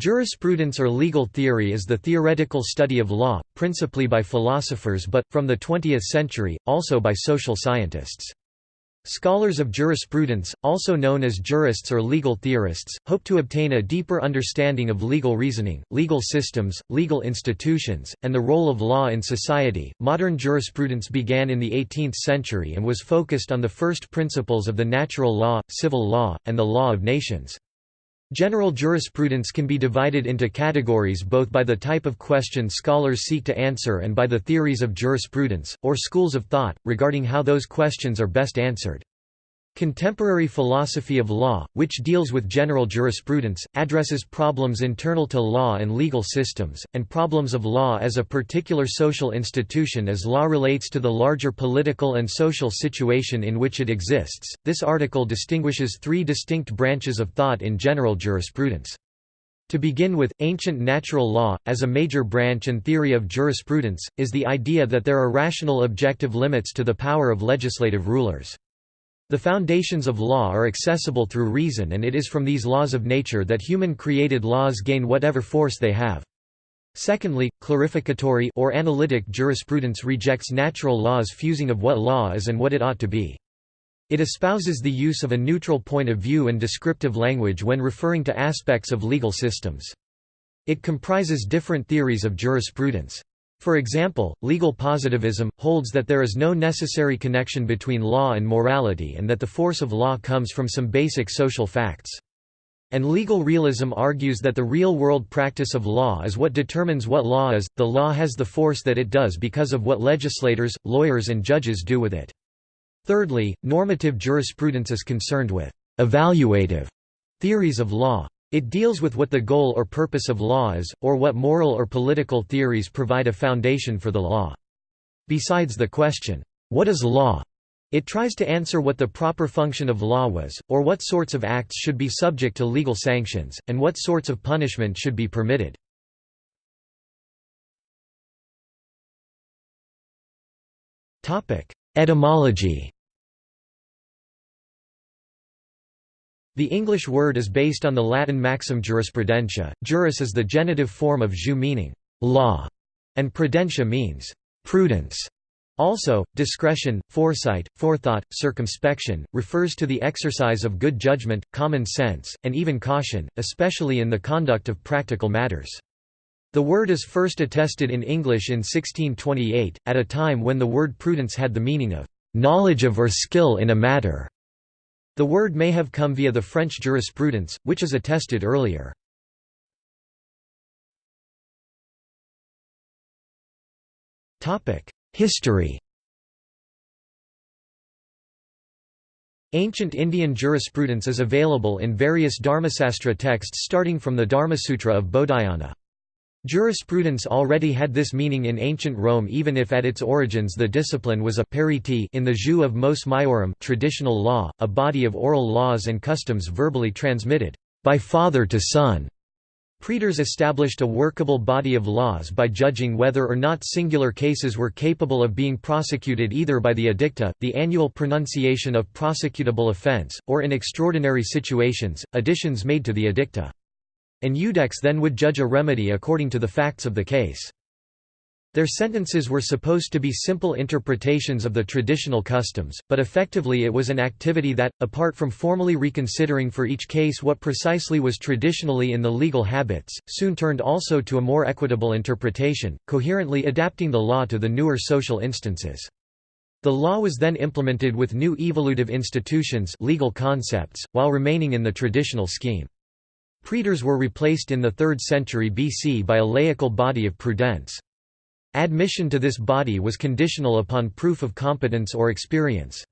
Jurisprudence or legal theory is the theoretical study of law, principally by philosophers but, from the 20th century, also by social scientists. Scholars of jurisprudence, also known as jurists or legal theorists, hope to obtain a deeper understanding of legal reasoning, legal systems, legal institutions, and the role of law in society. Modern jurisprudence began in the 18th century and was focused on the first principles of the natural law, civil law, and the law of nations. General jurisprudence can be divided into categories both by the type of question scholars seek to answer and by the theories of jurisprudence, or schools of thought, regarding how those questions are best answered. Contemporary philosophy of law, which deals with general jurisprudence, addresses problems internal to law and legal systems, and problems of law as a particular social institution as law relates to the larger political and social situation in which it exists. This article distinguishes three distinct branches of thought in general jurisprudence. To begin with, ancient natural law, as a major branch and theory of jurisprudence, is the idea that there are rational objective limits to the power of legislative rulers. The foundations of law are accessible through reason and it is from these laws of nature that human-created laws gain whatever force they have. Secondly, clarificatory or analytic jurisprudence rejects natural laws fusing of what law is and what it ought to be. It espouses the use of a neutral point of view and descriptive language when referring to aspects of legal systems. It comprises different theories of jurisprudence. For example, legal positivism, holds that there is no necessary connection between law and morality and that the force of law comes from some basic social facts. And legal realism argues that the real-world practice of law is what determines what law is, the law has the force that it does because of what legislators, lawyers and judges do with it. Thirdly, normative jurisprudence is concerned with «evaluative» theories of law. It deals with what the goal or purpose of law is, or what moral or political theories provide a foundation for the law. Besides the question, what is law? It tries to answer what the proper function of law was, or what sorts of acts should be subject to legal sanctions, and what sorts of punishment should be permitted. Etymology The English word is based on the Latin maxim jurisprudentia. Juris is the genitive form of jus meaning law, and prudentia means prudence. Also, discretion, foresight, forethought, circumspection, refers to the exercise of good judgment, common sense, and even caution, especially in the conduct of practical matters. The word is first attested in English in 1628, at a time when the word prudence had the meaning of knowledge of or skill in a matter. The word may have come via the French jurisprudence, which is attested earlier. History Ancient Indian jurisprudence is available in various Dharmasastra texts starting from the Dharmasutra of Bodhayana. Jurisprudence already had this meaning in ancient Rome even if at its origins the discipline was a periti in the jus of mos maiorum traditional law, a body of oral laws and customs verbally transmitted by father to son. Praetors established a workable body of laws by judging whether or not singular cases were capable of being prosecuted either by the edicta, the annual pronunciation of prosecutable offence, or in extraordinary situations, additions made to the edicta. An iudex then would judge a remedy according to the facts of the case. Their sentences were supposed to be simple interpretations of the traditional customs, but effectively it was an activity that, apart from formally reconsidering for each case what precisely was traditionally in the legal habits, soon turned also to a more equitable interpretation, coherently adapting the law to the newer social instances. The law was then implemented with new evolutive institutions legal concepts, while remaining in the traditional scheme. Praetors were replaced in the 3rd century BC by a laical body of prudence. Admission to this body was conditional upon proof of competence or experience.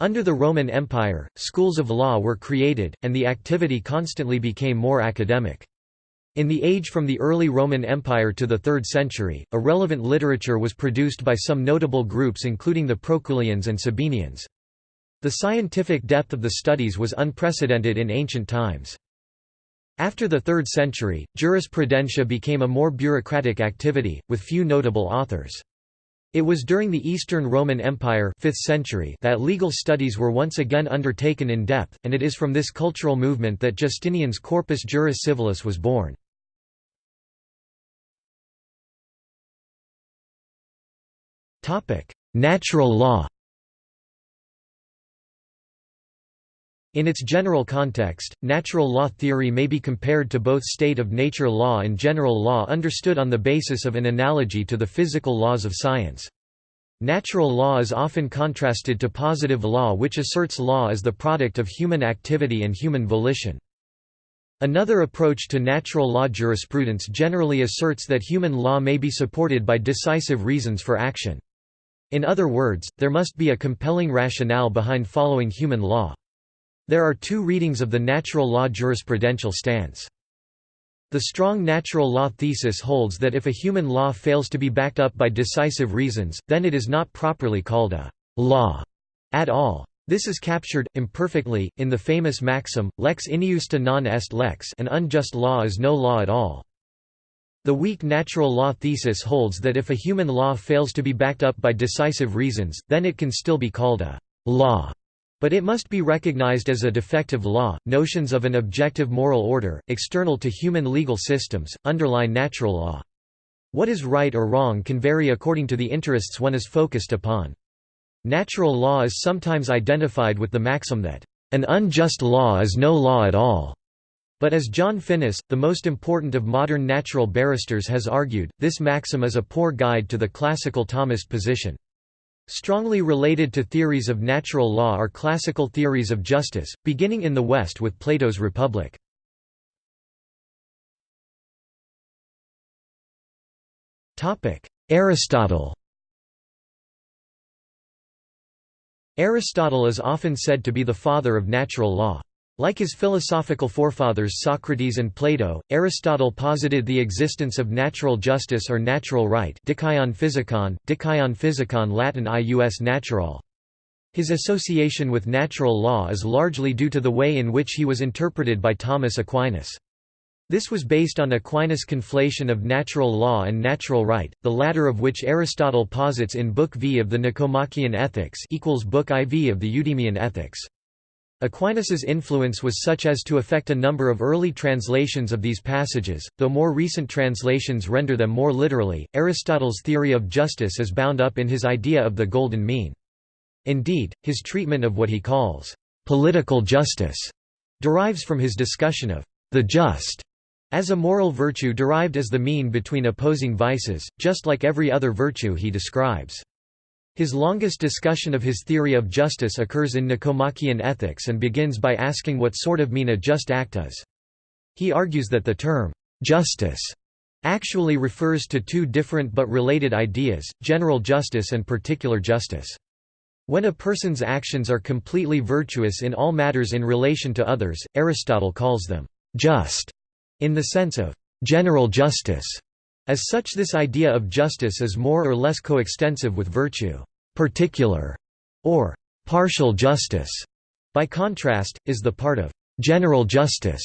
Under the Roman Empire, schools of law were created, and the activity constantly became more academic. In the age from the early Roman Empire to the 3rd century, a relevant literature was produced by some notable groups including the Proculians and Sabinians. The scientific depth of the studies was unprecedented in ancient times. After the 3rd century, jurisprudentia became a more bureaucratic activity, with few notable authors. It was during the Eastern Roman Empire 5th century that legal studies were once again undertaken in depth, and it is from this cultural movement that Justinian's Corpus Juris Civilis was born. Natural law In its general context, natural law theory may be compared to both state of nature law and general law understood on the basis of an analogy to the physical laws of science. Natural law is often contrasted to positive law which asserts law as the product of human activity and human volition. Another approach to natural law jurisprudence generally asserts that human law may be supported by decisive reasons for action. In other words, there must be a compelling rationale behind following human law. There are two readings of the natural law jurisprudential stance. The strong natural law thesis holds that if a human law fails to be backed up by decisive reasons, then it is not properly called a law at all. This is captured, imperfectly, in the famous maxim, lex injusta non est lex an unjust law is no law at all. The weak natural law thesis holds that if a human law fails to be backed up by decisive reasons, then it can still be called a law but it must be recognized as a defective law. Notions of an objective moral order, external to human legal systems, underlie natural law. What is right or wrong can vary according to the interests one is focused upon. Natural law is sometimes identified with the maxim that, an unjust law is no law at all. But as John Finnis, the most important of modern natural barristers has argued, this maxim is a poor guide to the classical Thomist position. Strongly related to theories of natural law are classical theories of justice, beginning in the West with Plato's Republic. Aristotle Aristotle is often said to be the father of natural law. Like his philosophical forefathers Socrates and Plato, Aristotle posited the existence of natural justice or natural right dikaion physikon, dikaion physikon Latin ius natural. His association with natural law is largely due to the way in which he was interpreted by Thomas Aquinas. This was based on Aquinas' conflation of natural law and natural right, the latter of which Aristotle posits in Book V of the Nicomachean Ethics equals Book IV of the Eudemian Ethics. Aquinas's influence was such as to affect a number of early translations of these passages, though more recent translations render them more literally. Aristotle's theory of justice is bound up in his idea of the golden mean. Indeed, his treatment of what he calls political justice derives from his discussion of the just as a moral virtue derived as the mean between opposing vices, just like every other virtue he describes. His longest discussion of his theory of justice occurs in Nicomachean Ethics and begins by asking what sort of mean a just act is. He argues that the term, justice, actually refers to two different but related ideas, general justice and particular justice. When a person's actions are completely virtuous in all matters in relation to others, Aristotle calls them just, in the sense of general justice. As such this idea of justice is more or less coextensive with virtue. Particular, or partial justice, by contrast, is the part of general justice,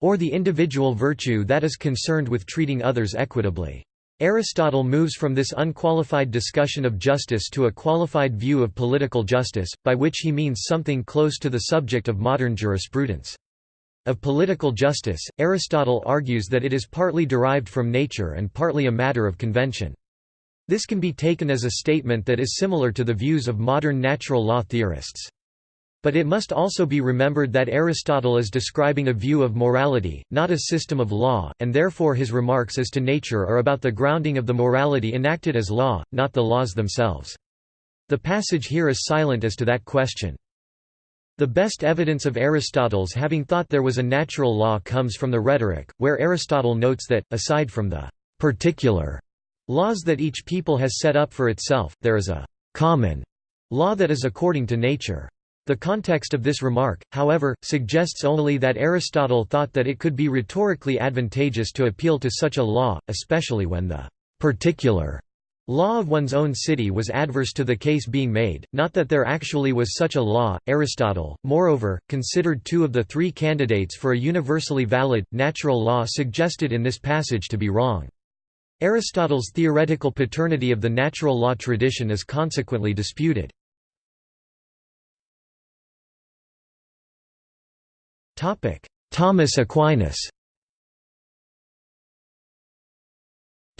or the individual virtue that is concerned with treating others equitably. Aristotle moves from this unqualified discussion of justice to a qualified view of political justice, by which he means something close to the subject of modern jurisprudence. Of political justice, Aristotle argues that it is partly derived from nature and partly a matter of convention. This can be taken as a statement that is similar to the views of modern natural law theorists. But it must also be remembered that Aristotle is describing a view of morality, not a system of law, and therefore his remarks as to nature are about the grounding of the morality enacted as law, not the laws themselves. The passage here is silent as to that question. The best evidence of Aristotle's having thought there was a natural law comes from the Rhetoric, where Aristotle notes that, aside from the particular laws that each people has set up for itself, there is a common law that is according to nature. The context of this remark, however, suggests only that Aristotle thought that it could be rhetorically advantageous to appeal to such a law, especially when the particular Law of one's own city was adverse to the case being made, not that there actually was such a law. Aristotle, moreover, considered two of the three candidates for a universally valid, natural law suggested in this passage to be wrong. Aristotle's theoretical paternity of the natural law tradition is consequently disputed. Thomas Aquinas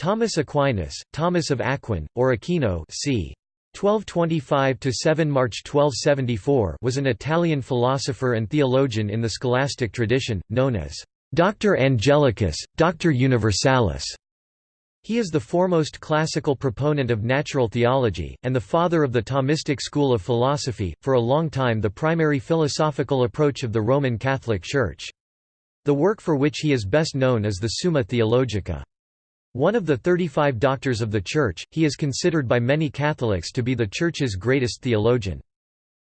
Thomas Aquinas, Thomas of Aquin, or Aquino c. 1225–7 March 1274 was an Italian philosopher and theologian in the scholastic tradition, known as Doctor Angelicus, Doctor Universalis. He is the foremost classical proponent of natural theology, and the father of the Thomistic school of philosophy, for a long time the primary philosophical approach of the Roman Catholic Church. The work for which he is best known is the Summa Theologica. One of the 35 doctors of the Church, he is considered by many Catholics to be the Church's greatest theologian.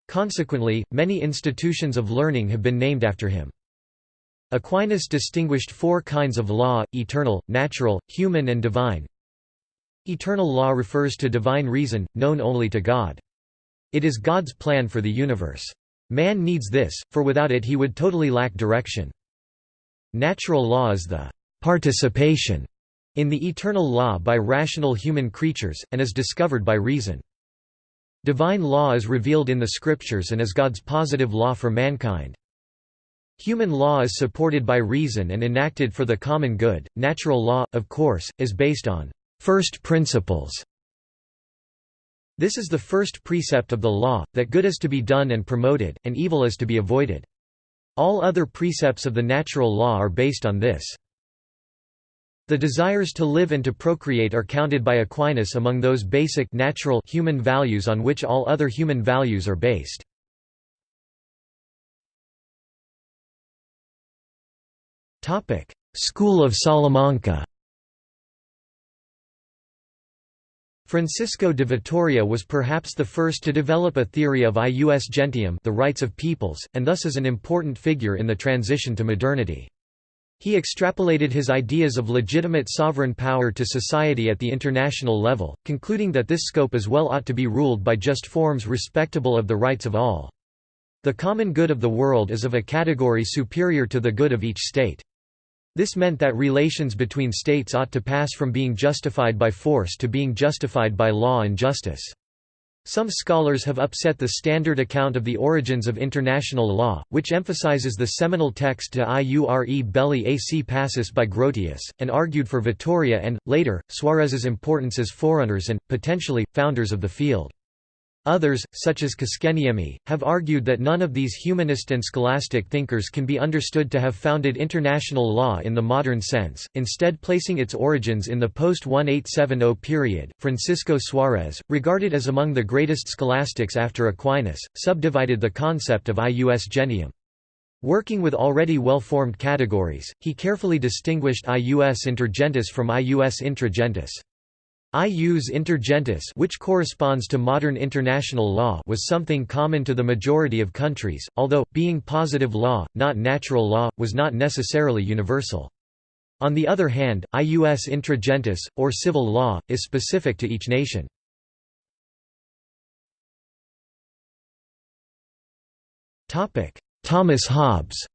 Consequently, many institutions of learning have been named after him. Aquinas distinguished four kinds of law, eternal, natural, human and divine. Eternal law refers to divine reason, known only to God. It is God's plan for the universe. Man needs this, for without it he would totally lack direction. Natural law is the participation in the eternal law by rational human creatures, and is discovered by reason. Divine law is revealed in the scriptures and is God's positive law for mankind. Human law is supported by reason and enacted for the common good. Natural law, of course, is based on first principles. This is the first precept of the law, that good is to be done and promoted, and evil is to be avoided. All other precepts of the natural law are based on this. The desires to live and to procreate are counted by Aquinas among those basic natural human values on which all other human values are based. Topic: School of Salamanca Francisco de Vitoria was perhaps the first to develop a theory of ius gentium the rights of peoples, and thus is an important figure in the transition to modernity. He extrapolated his ideas of legitimate sovereign power to society at the international level, concluding that this scope as well ought to be ruled by just forms respectable of the rights of all. The common good of the world is of a category superior to the good of each state. This meant that relations between states ought to pass from being justified by force to being justified by law and justice. Some scholars have upset the standard account of the origins of international law, which emphasizes the seminal text De iure belli ac pacis by Grotius, and argued for Vitoria and, later, Suarez's importance as forerunners and, potentially, founders of the field. Others, such as Koskenniemi, have argued that none of these humanist and scholastic thinkers can be understood to have founded international law in the modern sense, instead placing its origins in the post-1870 period. Francisco Suarez, regarded as among the greatest scholastics after Aquinas, subdivided the concept of ius gentium. Working with already well-formed categories, he carefully distinguished ius intergentis from ius intragentis. Ius intergentis which corresponds to modern international law was something common to the majority of countries, although, being positive law, not natural law, was not necessarily universal. On the other hand, ius intragentis, or civil law, is specific to each nation. Thomas Hobbes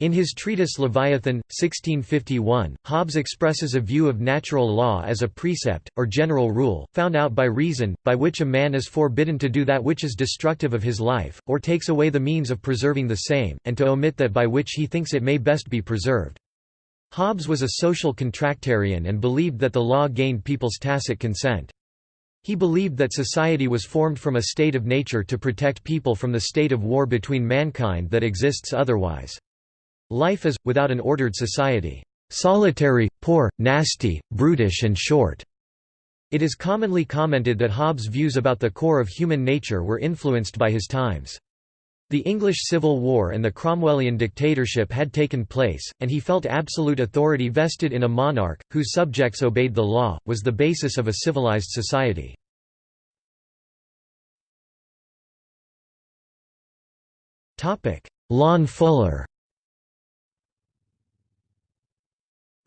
In his treatise Leviathan, 1651, Hobbes expresses a view of natural law as a precept, or general rule, found out by reason, by which a man is forbidden to do that which is destructive of his life, or takes away the means of preserving the same, and to omit that by which he thinks it may best be preserved. Hobbes was a social contractarian and believed that the law gained people's tacit consent. He believed that society was formed from a state of nature to protect people from the state of war between mankind that exists otherwise. Life is, without an ordered society, solitary, poor, nasty, brutish and short. It is commonly commented that Hobbes' views about the core of human nature were influenced by his times. The English Civil War and the Cromwellian dictatorship had taken place, and he felt absolute authority vested in a monarch, whose subjects obeyed the law, was the basis of a civilized society. Lon Fuller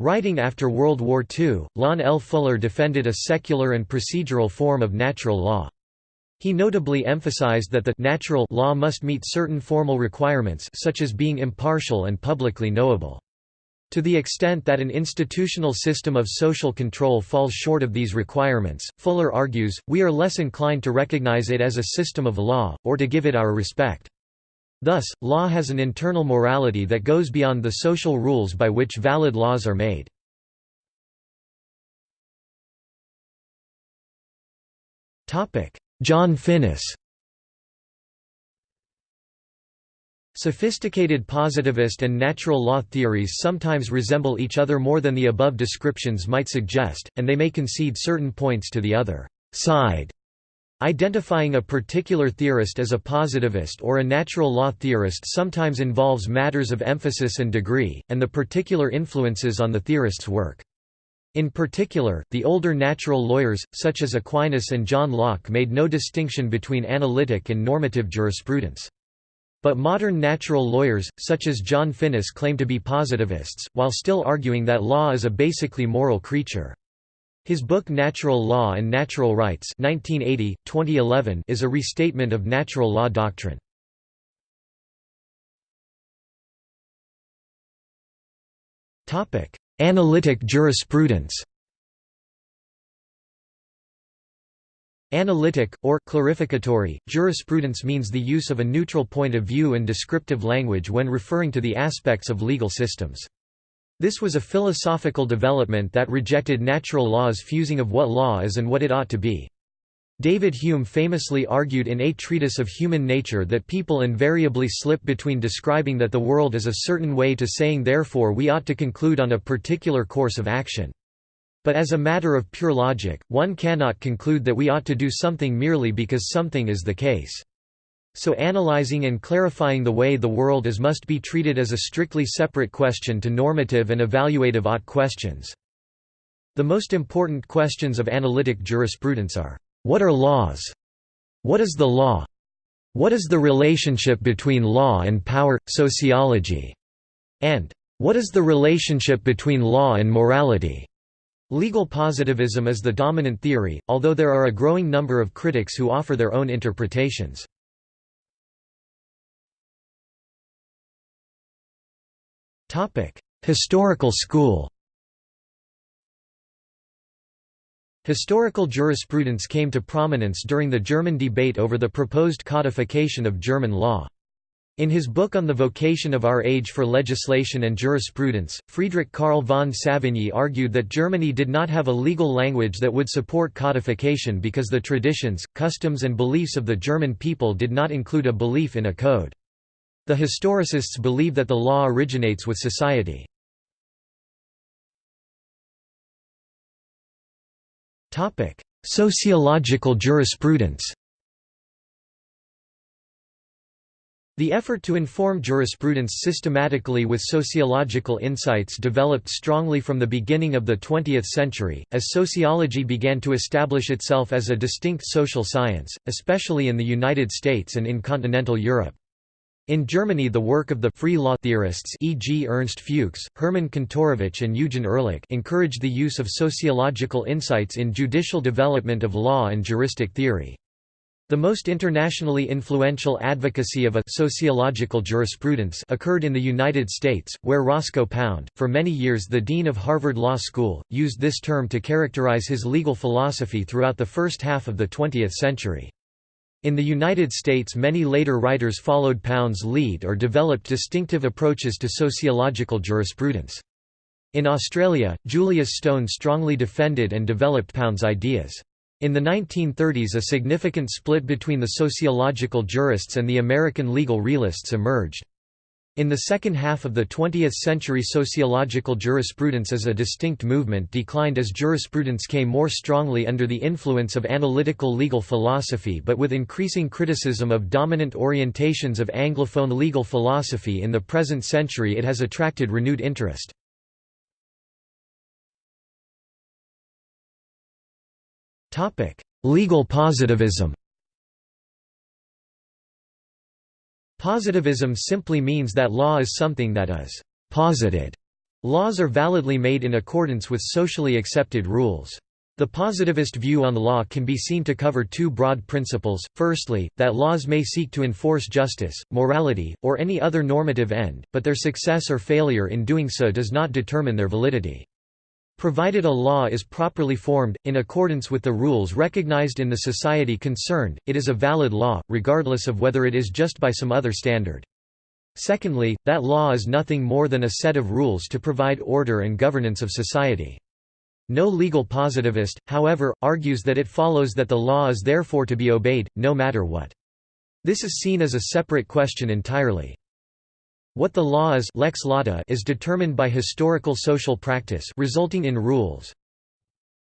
Writing after World War II, Lon L. Fuller defended a secular and procedural form of natural law. He notably emphasized that the natural law must meet certain formal requirements such as being impartial and publicly knowable. To the extent that an institutional system of social control falls short of these requirements, Fuller argues, we are less inclined to recognize it as a system of law, or to give it our respect. Thus, law has an internal morality that goes beyond the social rules by which valid laws are made. John Finnis Sophisticated positivist and natural law theories sometimes resemble each other more than the above descriptions might suggest, and they may concede certain points to the other side. Identifying a particular theorist as a positivist or a natural law theorist sometimes involves matters of emphasis and degree, and the particular influences on the theorist's work. In particular, the older natural lawyers, such as Aquinas and John Locke made no distinction between analytic and normative jurisprudence. But modern natural lawyers, such as John Finnis claim to be positivists, while still arguing that law is a basically moral creature. His book Natural Law and Natural Rights 1980, 2011 is a restatement of natural law doctrine. Analytic jurisprudence Analytic, or clarificatory, jurisprudence means the use of a neutral point of view and descriptive language when referring to the aspects of legal systems. This was a philosophical development that rejected natural law's fusing of what law is and what it ought to be. David Hume famously argued in A Treatise of Human Nature that people invariably slip between describing that the world is a certain way to saying therefore we ought to conclude on a particular course of action. But as a matter of pure logic, one cannot conclude that we ought to do something merely because something is the case. So analyzing and clarifying the way the world is must be treated as a strictly separate question to normative and evaluative ought questions. The most important questions of analytic jurisprudence are, what are laws? What is the law? What is the relationship between law and power, sociology? And, what is the relationship between law and morality? Legal positivism is the dominant theory, although there are a growing number of critics who offer their own interpretations. Historical school Historical jurisprudence came to prominence during the German debate over the proposed codification of German law. In his book on the vocation of our age for legislation and jurisprudence, Friedrich Karl von Savigny argued that Germany did not have a legal language that would support codification because the traditions, customs and beliefs of the German people did not include a belief in a code. The historicists believe that the law originates with society. Sociological jurisprudence The effort to inform jurisprudence systematically with sociological insights developed strongly from the beginning of the 20th century, as sociology began to establish itself as a distinct social science, especially in the United States and in continental Europe. In Germany the work of the free law theorists e.g. Ernst Fuchs, Hermann Kantorowicz and Eugen Ehrlich encouraged the use of sociological insights in judicial development of law and juristic theory. The most internationally influential advocacy of a sociological jurisprudence occurred in the United States, where Roscoe Pound, for many years the dean of Harvard Law School, used this term to characterize his legal philosophy throughout the first half of the 20th century. In the United States many later writers followed Pound's lead or developed distinctive approaches to sociological jurisprudence. In Australia, Julius Stone strongly defended and developed Pound's ideas. In the 1930s a significant split between the sociological jurists and the American legal realists emerged. In the second half of the 20th century sociological jurisprudence as a distinct movement declined as jurisprudence came more strongly under the influence of analytical legal philosophy but with increasing criticism of dominant orientations of Anglophone legal philosophy in the present century it has attracted renewed interest. Legal positivism. Positivism simply means that law is something that is posited. Laws are validly made in accordance with socially accepted rules. The positivist view on law can be seen to cover two broad principles, firstly, that laws may seek to enforce justice, morality, or any other normative end, but their success or failure in doing so does not determine their validity. Provided a law is properly formed, in accordance with the rules recognized in the society concerned, it is a valid law, regardless of whether it is just by some other standard. Secondly, that law is nothing more than a set of rules to provide order and governance of society. No legal positivist, however, argues that it follows that the law is therefore to be obeyed, no matter what. This is seen as a separate question entirely. What the law is lex lata is determined by historical social practice resulting in rules.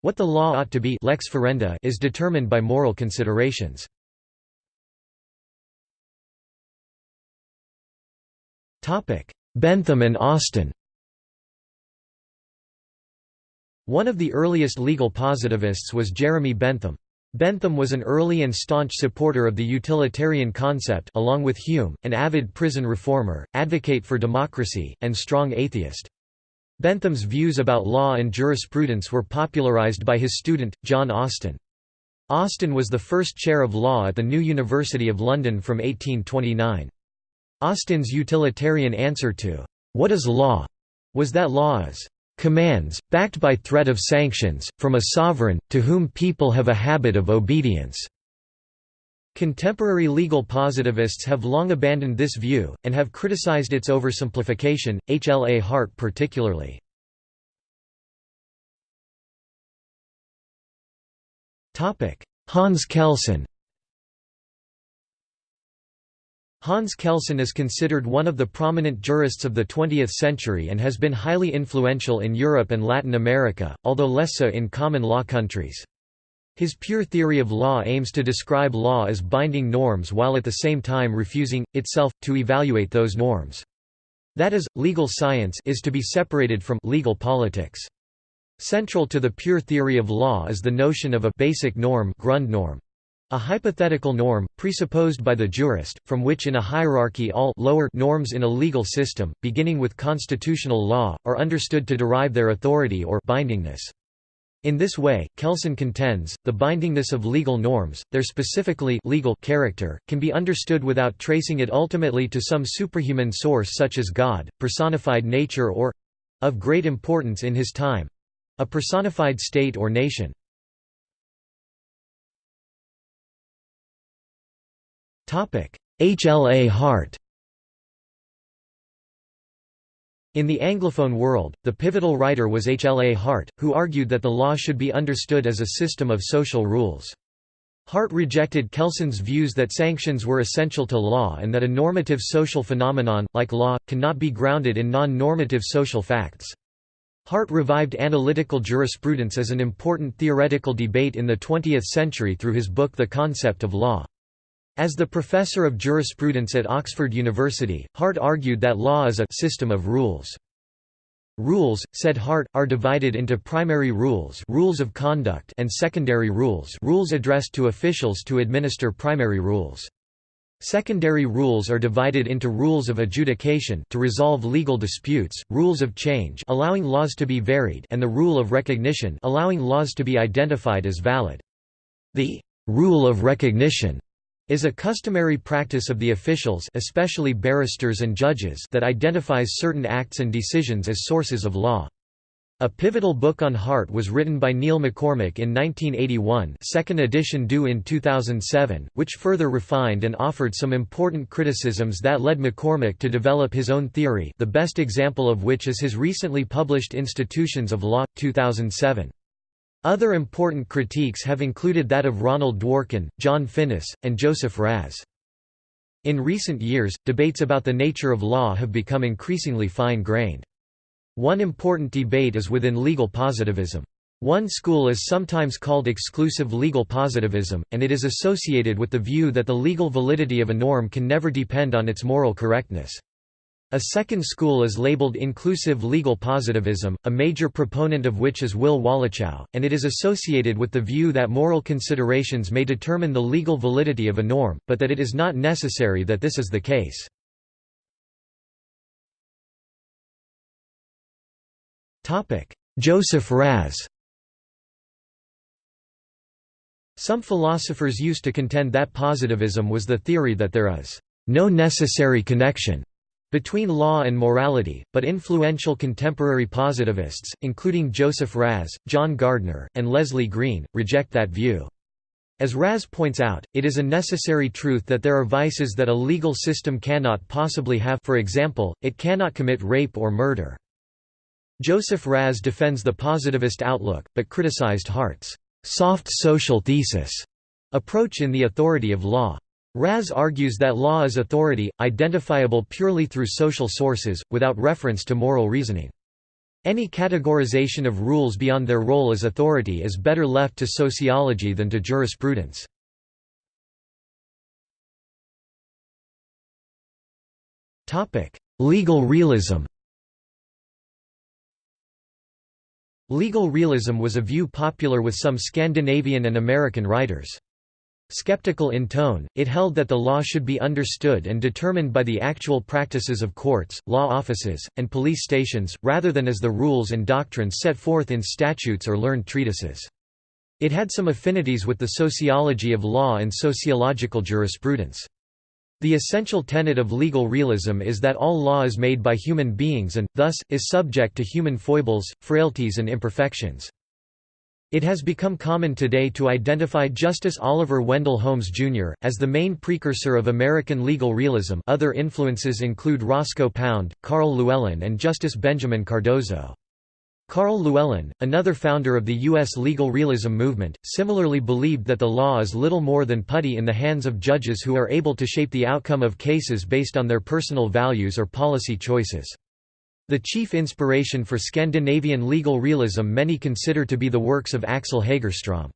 What the law ought to be lex ferenda is determined by moral considerations. Bentham and Austin One of the earliest legal positivists was Jeremy Bentham. Bentham was an early and staunch supporter of the utilitarian concept along with Hume, an avid prison reformer, advocate for democracy, and strong atheist. Bentham's views about law and jurisprudence were popularized by his student, John Austin. Austin was the first chair of law at the New University of London from 1829. Austin's utilitarian answer to, "'What is law?' was that law is commands, backed by threat of sanctions, from a sovereign, to whom people have a habit of obedience." Contemporary legal positivists have long abandoned this view, and have criticized its oversimplification, H. L. A. Hart particularly. Hans Kelsen Hans Kelsen is considered one of the prominent jurists of the 20th century and has been highly influential in Europe and Latin America, although less so in common law countries. His pure theory of law aims to describe law as binding norms while at the same time refusing, itself, to evaluate those norms. That is, legal science is to be separated from legal politics. Central to the pure theory of law is the notion of a basic norm Grundnorm. A hypothetical norm, presupposed by the jurist, from which in a hierarchy all lower norms in a legal system, beginning with constitutional law, are understood to derive their authority or bindingness. In this way, Kelsen contends, the bindingness of legal norms, their specifically legal character, can be understood without tracing it ultimately to some superhuman source such as God, personified nature or—of great importance in his time—a personified state or nation. H. L. A. Hart In the Anglophone world, the pivotal writer was H. L. A. Hart, who argued that the law should be understood as a system of social rules. Hart rejected Kelsen's views that sanctions were essential to law and that a normative social phenomenon, like law, cannot be grounded in non-normative social facts. Hart revived analytical jurisprudence as an important theoretical debate in the 20th century through his book The Concept of Law. As the professor of jurisprudence at Oxford University, Hart argued that law is a system of rules. Rules, said Hart, are divided into primary rules, rules of conduct and secondary rules, rules addressed to officials to administer primary rules. Secondary rules are divided into rules of adjudication to resolve legal disputes, rules of change allowing laws to be varied and the rule of recognition allowing laws to be identified as valid. The rule of recognition is a customary practice of the officials especially barristers and judges that identifies certain acts and decisions as sources of law. A pivotal book on Hart was written by Neil MacCormick in 1981 second edition due in 2007, which further refined and offered some important criticisms that led MacCormick to develop his own theory the best example of which is his recently published Institutions of Law, 2007. Other important critiques have included that of Ronald Dworkin, John Finnis, and Joseph Raz. In recent years, debates about the nature of law have become increasingly fine-grained. One important debate is within legal positivism. One school is sometimes called exclusive legal positivism, and it is associated with the view that the legal validity of a norm can never depend on its moral correctness. A second school is labeled inclusive legal positivism, a major proponent of which is Wil Waluchow, and it is associated with the view that moral considerations may determine the legal validity of a norm, but that it is not necessary that this is the case. Joseph Raz Some philosophers used to contend that positivism was the theory that there is no necessary connection between law and morality, but influential contemporary positivists, including Joseph Raz, John Gardner, and Leslie Green, reject that view. As Raz points out, it is a necessary truth that there are vices that a legal system cannot possibly have for example, it cannot commit rape or murder. Joseph Raz defends the positivist outlook, but criticized Hart's soft social thesis approach in the authority of law. Raz argues that law is authority, identifiable purely through social sources, without reference to moral reasoning. Any categorization of rules beyond their role as authority is better left to sociology than to jurisprudence. Legal realism Legal realism was a view popular with some Scandinavian and American writers. Skeptical in tone, it held that the law should be understood and determined by the actual practices of courts, law offices, and police stations, rather than as the rules and doctrines set forth in statutes or learned treatises. It had some affinities with the sociology of law and sociological jurisprudence. The essential tenet of legal realism is that all law is made by human beings and, thus, is subject to human foibles, frailties and imperfections. It has become common today to identify Justice Oliver Wendell Holmes, Jr., as the main precursor of American legal realism other influences include Roscoe Pound, Karl Llewellyn and Justice Benjamin Cardozo. Karl Llewellyn, another founder of the U.S. legal realism movement, similarly believed that the law is little more than putty in the hands of judges who are able to shape the outcome of cases based on their personal values or policy choices. The chief inspiration for Scandinavian legal realism many consider to be the works of Axel Hagerstrom.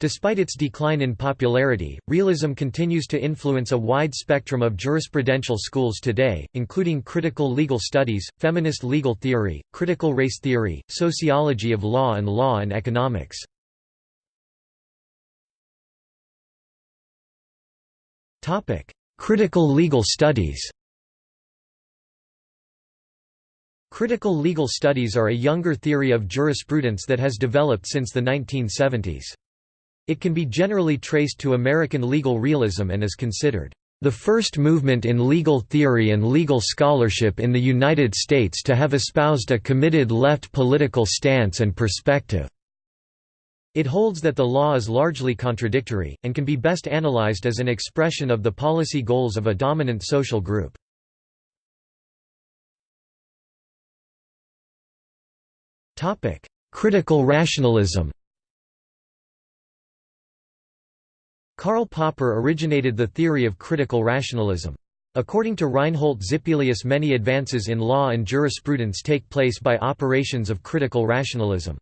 Despite its decline in popularity, realism continues to influence a wide spectrum of jurisprudential schools today, including critical legal studies, feminist legal theory, critical race theory, sociology of law and law and economics. Critical legal studies Critical legal studies are a younger theory of jurisprudence that has developed since the 1970s. It can be generally traced to American legal realism and is considered the first movement in legal theory and legal scholarship in the United States to have espoused a committed left political stance and perspective. It holds that the law is largely contradictory, and can be best analyzed as an expression of the policy goals of a dominant social group. Critical rationalism Karl Popper originated the theory of critical rationalism. According to Reinhold Zippelius many advances in law and jurisprudence take place by operations of critical rationalism.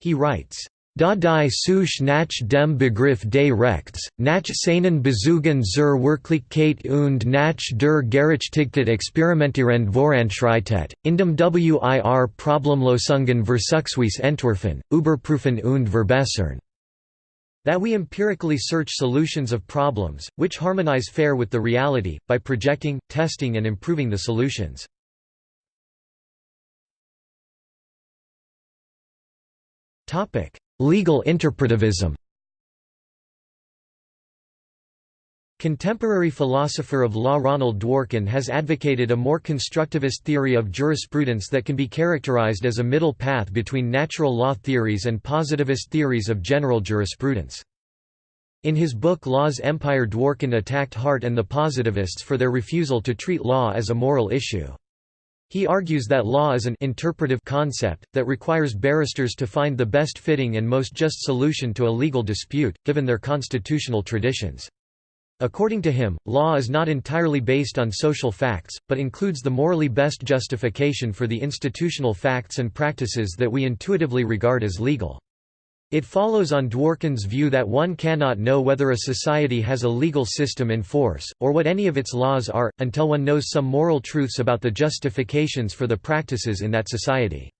He writes, Da die Suche nach dem Begriff des Rechts, nach seinen Bezügen zur Wirklichkeit und nach der Gerechtigkeit experimentierend voranschreitet, indem wir Problemlösungen Versuchsweise entwerfen, überprüfen und verbessern. That we empirically search solutions of problems, which harmonize fair with the reality, by projecting, testing and improving the solutions. Topic Legal interpretivism Contemporary philosopher of law Ronald Dworkin has advocated a more constructivist theory of jurisprudence that can be characterized as a middle path between natural law theories and positivist theories of general jurisprudence. In his book Law's Empire Dworkin attacked Hart and the positivists for their refusal to treat law as a moral issue. He argues that law is an interpretive concept, that requires barristers to find the best fitting and most just solution to a legal dispute, given their constitutional traditions. According to him, law is not entirely based on social facts, but includes the morally best justification for the institutional facts and practices that we intuitively regard as legal. It follows on Dworkin's view that one cannot know whether a society has a legal system in force, or what any of its laws are, until one knows some moral truths about the justifications for the practices in that society.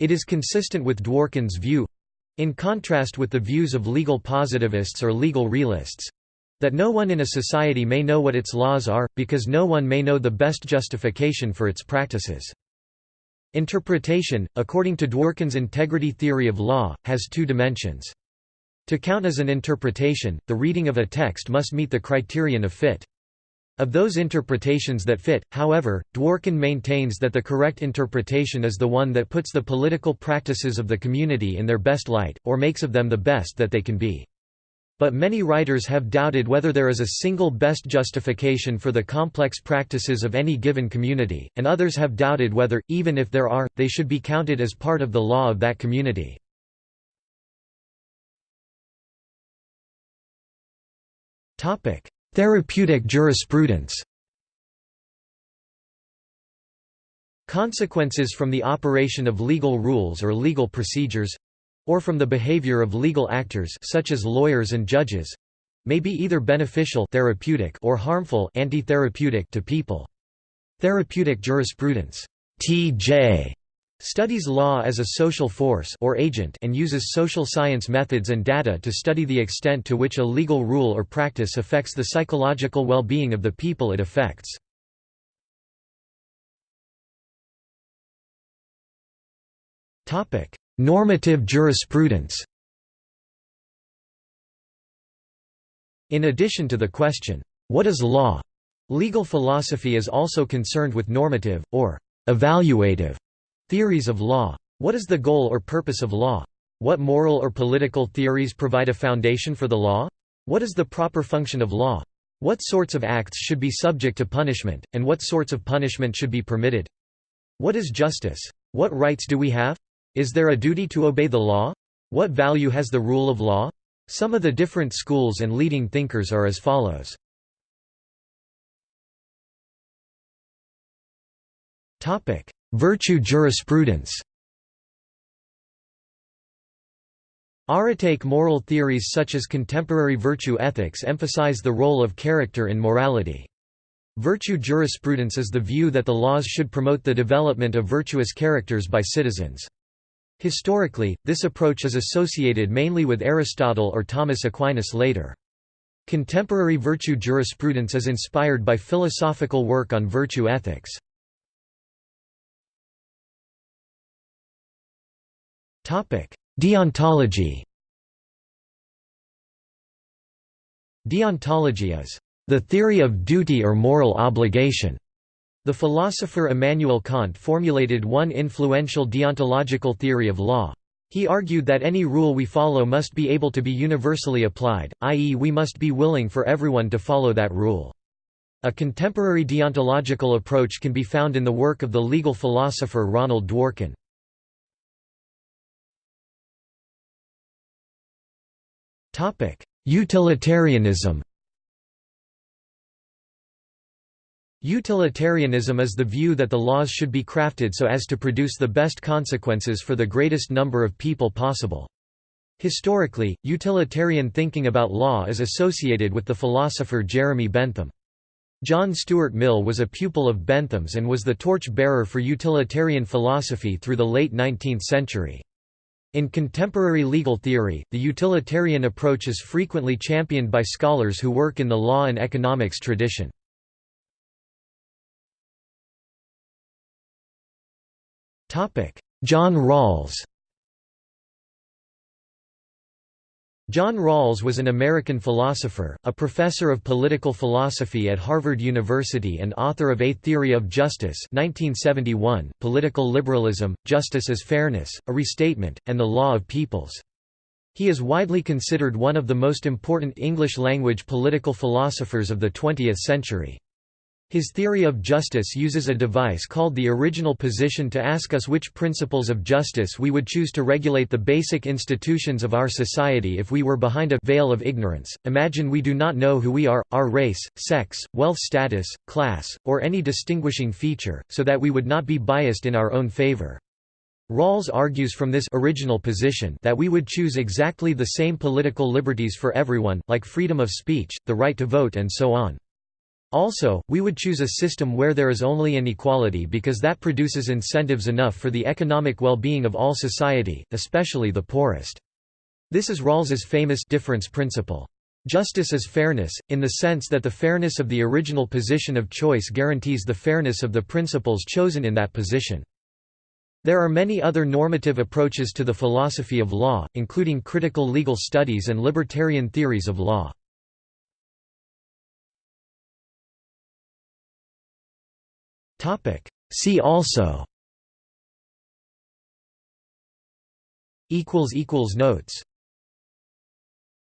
It is consistent with Dworkin's view—in contrast with the views of legal positivists or legal realists—that no one in a society may know what its laws are, because no one may know the best justification for its practices. Interpretation, according to Dworkin's integrity theory of law, has two dimensions. To count as an interpretation, the reading of a text must meet the criterion of fit. Of those interpretations that fit, however, Dworkin maintains that the correct interpretation is the one that puts the political practices of the community in their best light, or makes of them the best that they can be. But many writers have doubted whether there is a single best justification for the complex practices of any given community, and others have doubted whether, even if there are, they should be counted as part of the law of that community. Therapeutic jurisprudence Consequences from the operation of legal rules or legal procedures or from the behavior of legal actors such as lawyers and judges may be either beneficial therapeutic or harmful anti-therapeutic to people. Therapeutic jurisprudence TJ studies law as a social force or agent and uses social science methods and data to study the extent to which a legal rule or practice affects the psychological well-being of the people it affects. Normative jurisprudence In addition to the question, what is law? Legal philosophy is also concerned with normative, or evaluative Theories of law. What is the goal or purpose of law? What moral or political theories provide a foundation for the law? What is the proper function of law? What sorts of acts should be subject to punishment, and what sorts of punishment should be permitted? What is justice? What rights do we have? Is there a duty to obey the law? What value has the rule of law? Some of the different schools and leading thinkers are as follows. Virtue jurisprudence Aretaic moral theories such as contemporary virtue ethics emphasize the role of character in morality. Virtue jurisprudence is the view that the laws should promote the development of virtuous characters by citizens. Historically, this approach is associated mainly with Aristotle or Thomas Aquinas later. Contemporary virtue jurisprudence is inspired by philosophical work on virtue ethics. Deontology Deontology is the theory of duty or moral obligation. The philosopher Immanuel Kant formulated one influential deontological theory of law. He argued that any rule we follow must be able to be universally applied, i.e. we must be willing for everyone to follow that rule. A contemporary deontological approach can be found in the work of the legal philosopher Ronald Dworkin. Utilitarianism Utilitarianism is the view that the laws should be crafted so as to produce the best consequences for the greatest number of people possible. Historically, utilitarian thinking about law is associated with the philosopher Jeremy Bentham. John Stuart Mill was a pupil of Bentham's and was the torch-bearer for utilitarian philosophy through the late 19th century. In contemporary legal theory, the utilitarian approach is frequently championed by scholars who work in the law and economics tradition. John Rawls John Rawls was an American philosopher, a professor of political philosophy at Harvard University and author of A Theory of Justice 1971, Political Liberalism, Justice as Fairness, A Restatement, and the Law of Peoples. He is widely considered one of the most important English-language political philosophers of the 20th century. His theory of justice uses a device called the original position to ask us which principles of justice we would choose to regulate the basic institutions of our society if we were behind a veil of ignorance. Imagine we do not know who we are, our race, sex, wealth status, class, or any distinguishing feature, so that we would not be biased in our own favor. Rawls argues from this original position that we would choose exactly the same political liberties for everyone, like freedom of speech, the right to vote and so on. Also, we would choose a system where there is only inequality because that produces incentives enough for the economic well-being of all society, especially the poorest. This is Rawls's famous difference principle. Justice is fairness, in the sense that the fairness of the original position of choice guarantees the fairness of the principles chosen in that position. There are many other normative approaches to the philosophy of law, including critical legal studies and libertarian theories of law. See also. Equals equals Notes